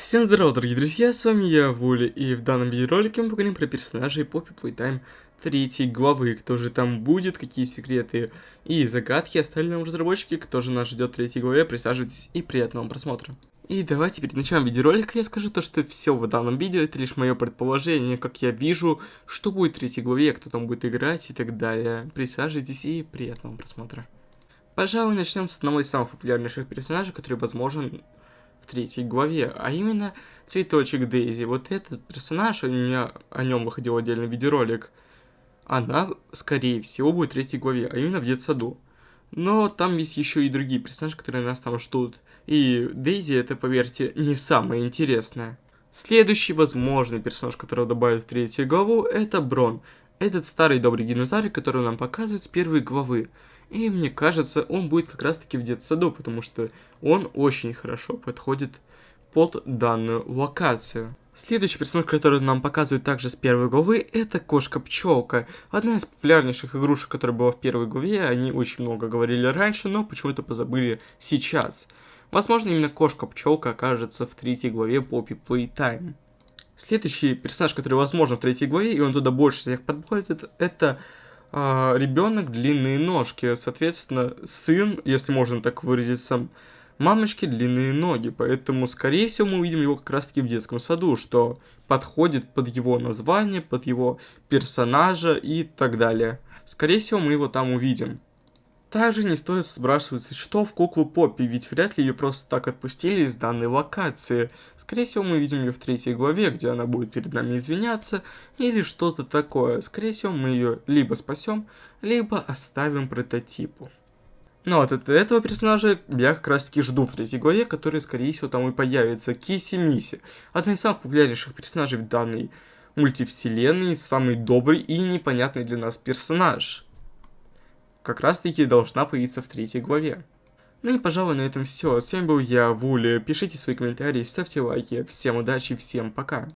Всем здорова, дорогие друзья, с вами я, Вули, и в данном видеоролике мы поговорим про персонажей Poppy Playtime третьей главы, кто же там будет, какие секреты и загадки оставили нам разработчики, кто же нас ждет в третьей главе, присаживайтесь и приятного просмотра. И давайте перед началом видеоролика я скажу то, что все в данном видео это лишь мое предположение, как я вижу, что будет в третьей главе, кто там будет играть и так далее. Присаживайтесь и приятного просмотра. Пожалуй, начнем с одного из самых популярнейших персонажей, который возможен в третьей главе, а именно Цветочек Дейзи. Вот этот персонаж, у меня о нем выходил отдельный видеоролик, она, скорее всего, будет в третьей главе, а именно в детсаду. Но там есть еще и другие персонажи, которые нас там ждут. И Дейзи это, поверьте, не самое интересное. Следующий возможный персонаж, которого добавят в третью главу, это Брон. Этот старый добрый динозавр, который нам показывают с первой главы. И мне кажется, он будет как раз таки в детсаду, потому что он очень хорошо подходит под данную локацию. Следующий персонаж, который нам показывают также с первой главы, это Кошка-пчелка. Одна из популярнейших игрушек, которая была в первой главе, они очень много говорили раньше, но почему-то позабыли сейчас. Возможно, именно Кошка-пчелка окажется в третьей главе Poppy Playtime. Следующий персонаж, который возможно в третьей главе, и он туда больше всех подходит, это а, ребенок длинные ножки. Соответственно, сын, если можно так выразиться, мамочки длинные ноги. Поэтому, скорее всего, мы увидим его как раз таки в детском саду, что подходит под его название, под его персонажа и так далее. Скорее всего, мы его там увидим. Также не стоит сбрасываться что в куклу Поппи, ведь вряд ли ее просто так отпустили из данной локации. Скорее всего, мы видим ее в третьей главе, где она будет перед нами извиняться, или что-то такое. Скорее всего, мы ее либо спасем, либо оставим прототипу. Но вот от этого персонажа я как раз таки жду в третьей главе, который, скорее всего, там и появится. Киси Миси. Одна из самых популярнейших персонажей в данной мультивселенной, самый добрый и непонятный для нас персонаж как раз таки должна появиться в третьей главе. Ну и пожалуй на этом все. С вами был я, Вули. Пишите свои комментарии, ставьте лайки. Всем удачи, всем пока.